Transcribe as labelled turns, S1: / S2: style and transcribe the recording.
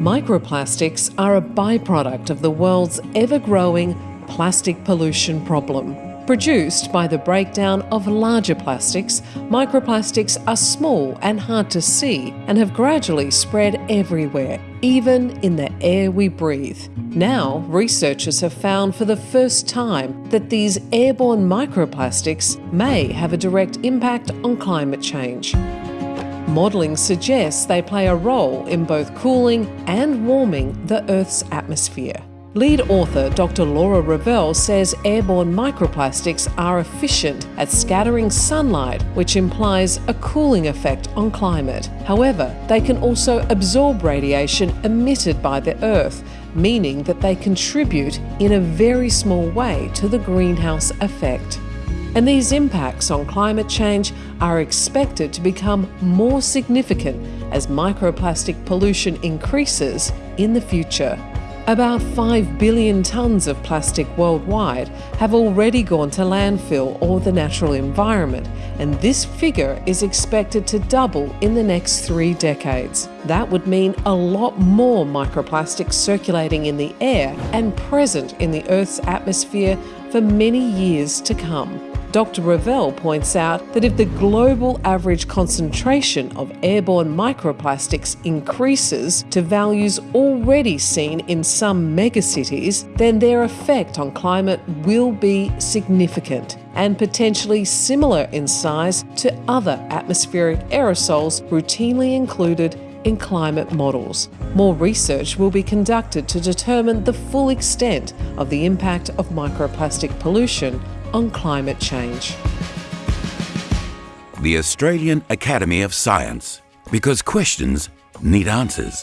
S1: Microplastics are a byproduct of the world's ever growing plastic pollution problem. Produced by the breakdown of larger plastics, microplastics are small and hard to see and have gradually spread everywhere, even in the air we breathe. Now, researchers have found for the first time that these airborne microplastics may have a direct impact on climate change. Modelling suggests they play a role in both cooling and warming the Earth's atmosphere. Lead author Dr. Laura Revell says airborne microplastics are efficient at scattering sunlight, which implies a cooling effect on climate. However, they can also absorb radiation emitted by the Earth, meaning that they contribute in a very small way to the greenhouse effect. And these impacts on climate change are expected to become more significant as microplastic pollution increases in the future. About 5 billion tonnes of plastic worldwide have already gone to landfill or the natural environment, and this figure is expected to double in the next three decades. That would mean a lot more microplastics circulating in the air and present in the Earth's atmosphere for many years to come. Dr. Revell points out that if the global average concentration of airborne microplastics increases to values already seen in some megacities, then their effect on climate will be significant and potentially similar in size to other atmospheric aerosols routinely included in climate models. More research will be conducted to determine the full extent of the impact of microplastic pollution on climate change.
S2: The Australian Academy of Science, because questions need answers.